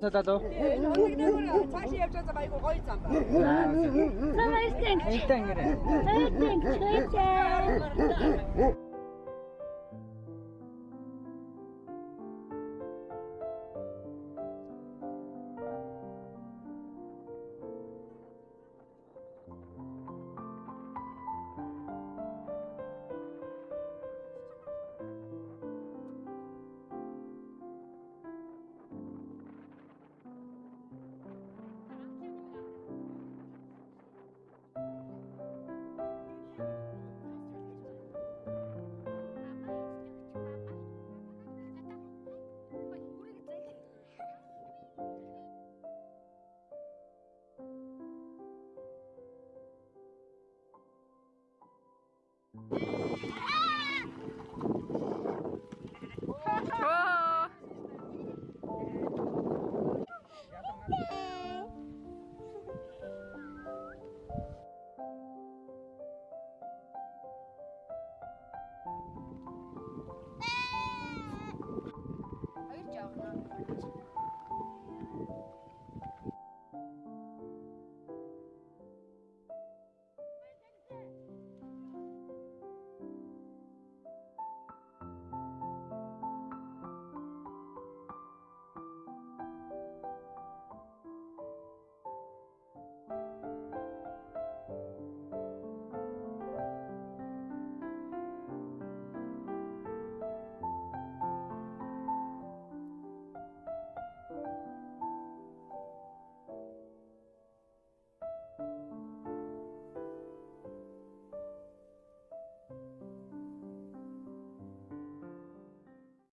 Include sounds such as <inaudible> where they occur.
Тадад уу? Цаашаа явж байгаа байгаад гоё зам байна. Намайстэнг. Эйтэнг. Эйтэнг. Эйтэнг. Yeah! <laughs>